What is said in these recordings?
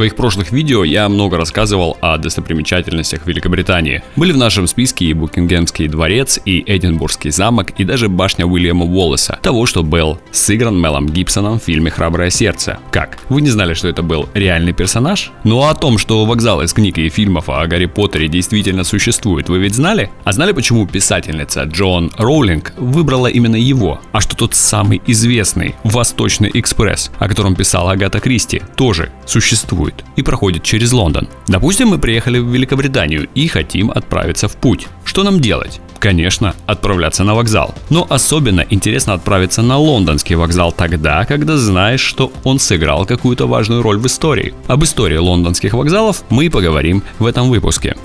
своих прошлых видео я много рассказывал о достопримечательностях Великобритании. Были в нашем списке и Букингемский дворец, и Эдинбургский замок, и даже башня Уильяма Уоллеса, того, что был сыгран Мелом Гибсоном в фильме «Храброе сердце». Как? Вы не знали, что это был реальный персонаж? Ну а о том, что вокзал из книг и фильмов о Гарри Поттере действительно существует, вы ведь знали? А знали, почему писательница Джон Роулинг выбрала именно его? А что тот самый известный «Восточный экспресс», о котором писала Агата Кристи, тоже существует и проходит через Лондон. Допустим, мы приехали в Великобританию и хотим отправиться в путь. Что нам делать? Конечно, отправляться на вокзал. Но особенно интересно отправиться на лондонский вокзал тогда, когда знаешь, что он сыграл какую-то важную роль в истории. Об истории лондонских вокзалов мы поговорим в этом выпуске.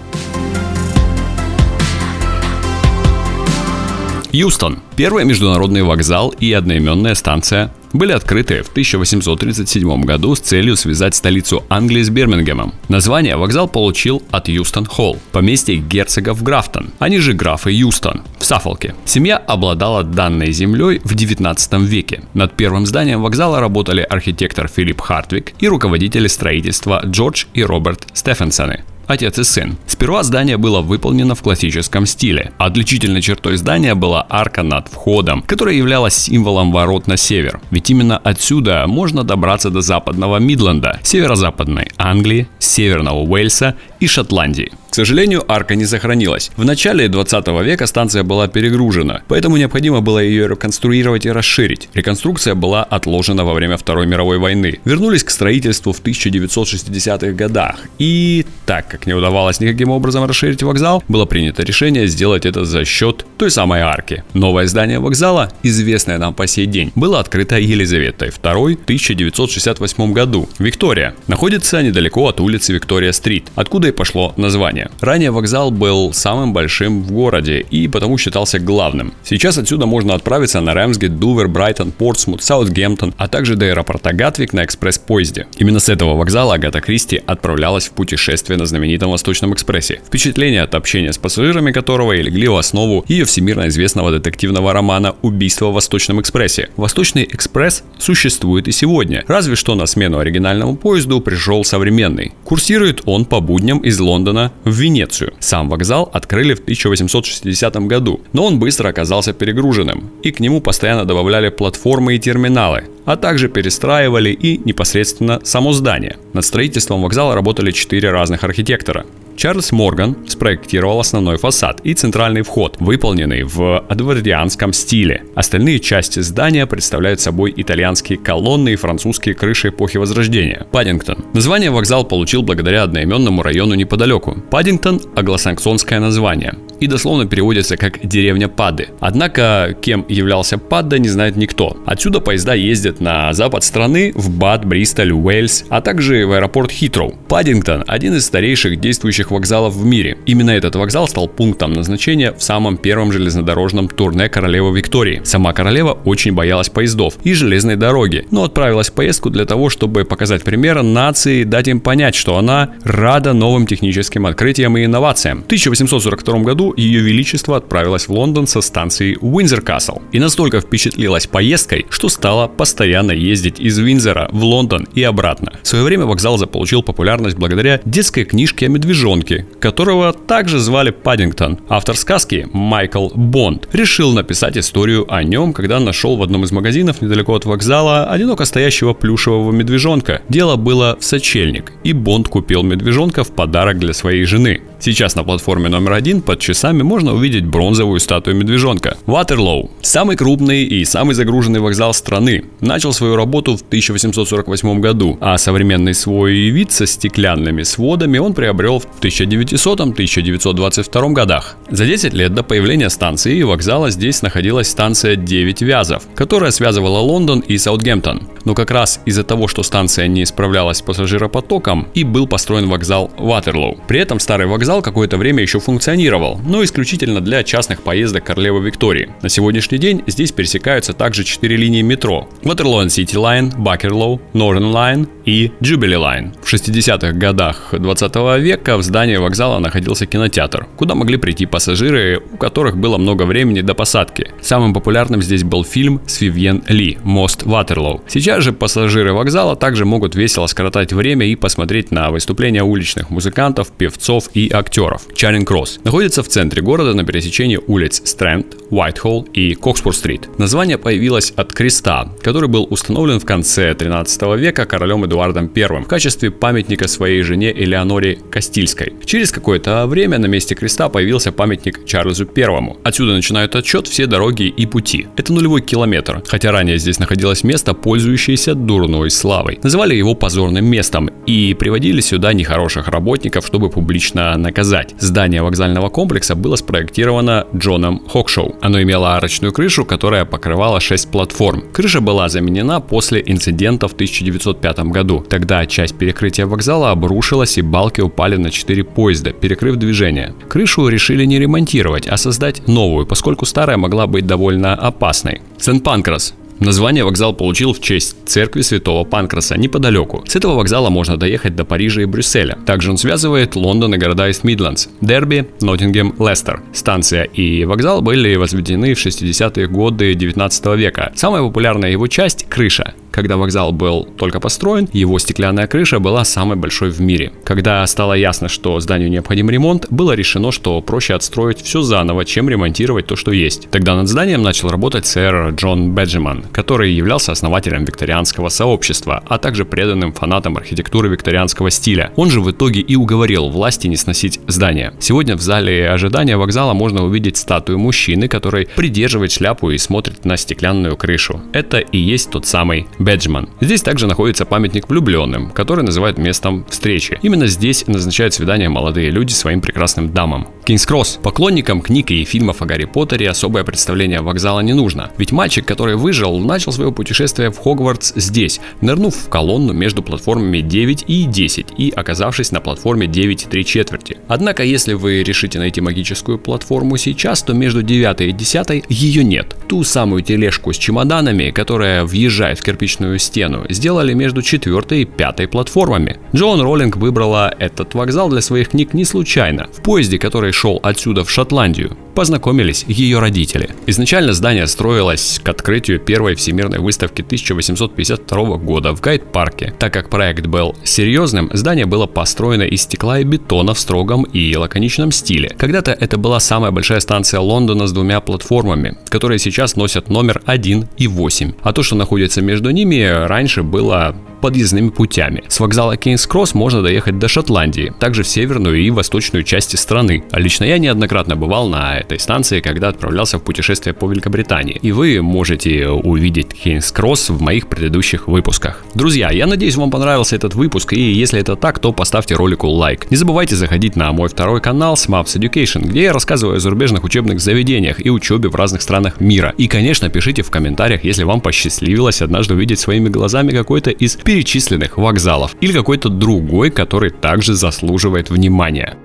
Юстон. Первый международный вокзал и одноименная станция были открыты в 1837 году с целью связать столицу Англии с Бирмингемом. Название вокзал получил от Юстон Холл, поместье герцогов Графтон, они же графы Юстон, в Саффолке. Семья обладала данной землей в 19 веке. Над первым зданием вокзала работали архитектор Филипп Хартвик и руководители строительства Джордж и Роберт Стефенсоны отец и сын. Сперва здание было выполнено в классическом стиле. Отличительной чертой здания была арка над входом, которая являлась символом ворот на север. Ведь именно отсюда можно добраться до западного Мидленда, северо-западной Англии, северного Уэльса и Шотландии. К сожалению, арка не сохранилась. В начале 20 века станция была перегружена, поэтому необходимо было ее реконструировать и расширить. Реконструкция была отложена во время Второй мировой войны. Вернулись к строительству в 1960-х годах. И так как не удавалось никаким образом расширить вокзал, было принято решение сделать это за счет той самой арки. Новое здание вокзала, известное нам по сей день, было открыто Елизаветой II в 1968 году. Виктория находится недалеко от улицы Виктория-стрит, откуда и пошло название. Ранее вокзал был самым большим в городе и потому считался главным. Сейчас отсюда можно отправиться на Рэмсгейт, Дувер, Брайтон, Портсмут, Саутгемптон, а также до аэропорта Гатвик на экспресс-поезде. Именно с этого вокзала Агата Кристи отправлялась в путешествие на знаменитом Восточном экспрессе. Впечатление от общения с пассажирами которого и легли в основу ее всемирно известного детективного романа «Убийство в Восточном экспрессе». Восточный экспресс существует и сегодня, разве что на смену оригинальному поезду пришел современный. Курсирует он по будням из Лондона в Венецию. Сам вокзал открыли в 1860 году, но он быстро оказался перегруженным, и к нему постоянно добавляли платформы и терминалы, а также перестраивали и непосредственно само здание. Над строительством вокзала работали четыре разных архитектора. Чарльз Морган спроектировал основной фасад и центральный вход, выполненный в адвардианском стиле. Остальные части здания представляют собой итальянские колонны и французские крыши эпохи Возрождения. Паддингтон. Название вокзал получил благодаря одноименному району неподалеку. Паддингтон – англосаксонское название и дословно переводится как «деревня Падды». Однако, кем являлся Падда, не знает никто. Отсюда поезда ездят на запад страны, в Бад, Бристоль, Уэльс, а также в аэропорт Хитроу. Паддингтон – один из старейших действующих вокзалов в мире. Именно этот вокзал стал пунктом назначения в самом первом железнодорожном турне королевы Виктории. Сама королева очень боялась поездов и железной дороги, но отправилась в поездку для того, чтобы показать пример нации и дать им понять, что она рада новым техническим открытиям и инновациям. В 1842 году ее величество отправилась в Лондон со станции Уинзер Касл и настолько впечатлилась поездкой, что стала постоянно ездить из Винзера в Лондон и обратно. В свое время вокзал заполучил популярность благодаря детской книжке о медвежонке, которого также звали Паддингтон. Автор сказки Майкл Бонд решил написать историю о нем, когда нашел в одном из магазинов недалеко от вокзала одиноко стоящего плюшевого медвежонка. Дело было в сочельник, и Бонд купил медвежонка в подарок для своей жены. Сейчас на платформе номер один под часами можно увидеть бронзовую статую медвежонка. Ватерлоу – самый крупный и самый загруженный вокзал страны. Начал свою работу в 1848 году, а современный свой вид со стеклянными сводами он приобрел в 1900-1922 годах. За 10 лет до появления станции и вокзала здесь находилась станция 9 Вязов, которая связывала Лондон и Саутгемптон. Но как раз из-за того, что станция не справлялась с пассажиропотоком, и был построен вокзал Ватерлоу. При этом старый вокзал какое-то время еще функционировал, но исключительно для частных поездок королевы Виктории. На сегодняшний день здесь пересекаются также четыре линии метро. Waterloo City Line, Buckerlow, Northern Line и Jubilee Line. В 60-х годах 20 века в здании вокзала находился кинотеатр, куда могли прийти пассажиры, у которых было много времени до посадки. Самым популярным здесь был фильм с Вивьен Ли «Мост Ватерлоу». Сейчас же пассажиры вокзала также могут весело скоротать время и посмотреть на выступления уличных музыкантов, певцов и актеров. Чаринг Кросс находится в центре города на пересечении улиц Стрэнд, Уайтхолл и Кокспур-стрит. Название появилось от креста, который был установлен в конце 13 века королем Эдуардом I в качестве памятника своей жене Элеоноре Кастильской. Через какое-то время на месте креста появился памятник Чарльзу I. Отсюда начинают отчет все дороги и пути. Это нулевой километр, хотя ранее здесь находилось место, пользующееся дурной славой. Называли его позорным местом и приводили сюда нехороших работников, чтобы публично наказать. Здание вокзального комплекса было спроектировано Джоном Хокшоу. Оно имело арочную крышу, которая покрывала 6 платформ. Крыша была заменена после инцидента в 1905 году. Тогда часть перекрытия вокзала обрушилась и балки упали на 4 поезда, перекрыв движение. Крышу решили не ремонтировать, а создать новую, поскольку старая могла быть довольно опасной. Сент-Панкрас Название вокзал получил в честь церкви святого Панкраса неподалеку. С этого вокзала можно доехать до Парижа и Брюсселя. Также он связывает Лондон и города Ист Мидландс, Дерби, Ноттингем, Лестер. Станция и вокзал были возведены в 60-е годы 19 века. Самая популярная его часть – крыша. Когда вокзал был только построен, его стеклянная крыша была самой большой в мире. Когда стало ясно, что зданию необходим ремонт, было решено, что проще отстроить все заново, чем ремонтировать то, что есть. Тогда над зданием начал работать сэр Джон Беджиман, который являлся основателем викторианского сообщества, а также преданным фанатом архитектуры викторианского стиля. Он же в итоге и уговорил власти не сносить здание. Сегодня в зале ожидания вокзала можно увидеть статую мужчины, который придерживает шляпу и смотрит на стеклянную крышу. Это и есть тот самый Беджман. Здесь также находится памятник влюбленным, который называют местом встречи. Именно здесь назначают свидания молодые люди своим прекрасным дамам. Кингс Кросс. Поклонникам книг и фильмов о Гарри Поттере особое представление вокзала не нужно. Ведь мальчик, который выжил, начал свое путешествие в Хогвартс здесь, нырнув в колонну между платформами 9 и 10 и оказавшись на платформе 9 и 3 четверти. Однако, если вы решите найти магическую платформу сейчас, то между 9 и 10 ее нет. Ту самую тележку с чемоданами, которая въезжает в кирпичную кирпичную стену, сделали между четвертой и пятой платформами. Джоан Роллинг выбрала этот вокзал для своих книг не случайно. В поезде, который шел отсюда в Шотландию, познакомились ее родители. Изначально здание строилось к открытию первой всемирной выставки 1852 года в Гайд-парке. Так как проект был серьезным, здание было построено из стекла и бетона в строгом и лаконичном стиле. Когда-то это была самая большая станция Лондона с двумя платформами, которые сейчас носят номер 1 и 8. А то, что находится между ними, раньше было подъездными путями. С вокзала Кейнс-Кросс можно доехать до Шотландии, также в северную и восточную части страны. А лично я неоднократно бывал на этой станции, когда отправлялся в путешествие по Великобритании. И вы можете увидеть Кейнс-Кросс в моих предыдущих выпусках. Друзья, я надеюсь вам понравился этот выпуск, и если это так, то поставьте ролику лайк. Не забывайте заходить на мой второй канал Smaps Education, где я рассказываю о зарубежных учебных заведениях и учебе в разных странах мира. И, конечно, пишите в комментариях, если вам посчастливилось однажды увидеть своими глазами какой-то из перечисленных вокзалов или какой-то другой, который также заслуживает внимания.